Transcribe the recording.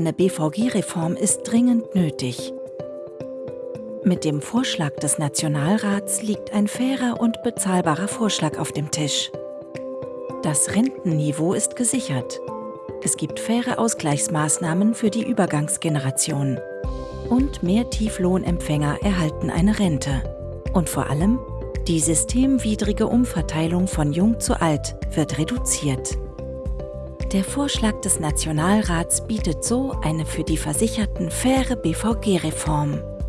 Eine BVG-Reform ist dringend nötig. Mit dem Vorschlag des Nationalrats liegt ein fairer und bezahlbarer Vorschlag auf dem Tisch. Das Rentenniveau ist gesichert. Es gibt faire Ausgleichsmaßnahmen für die Übergangsgeneration. Und mehr Tieflohnempfänger erhalten eine Rente. Und vor allem, die systemwidrige Umverteilung von jung zu alt wird reduziert. Der Vorschlag des Nationalrats bietet so eine für die Versicherten faire BVG-Reform.